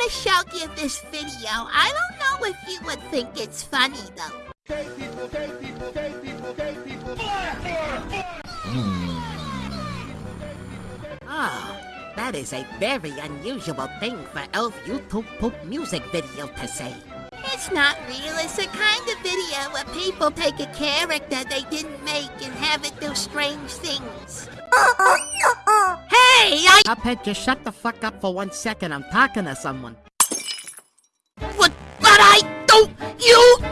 want to show you this video. I don't know if you would think it's funny, though. Oh, that is a very unusual thing for Elf YouTube poop music video to say. It's not real. It's a kind of video where people take a character they didn't make and have it do strange things. I... Cuphead, just shut the fuck up for one second. I'm talking to someone. What, but I don't... You...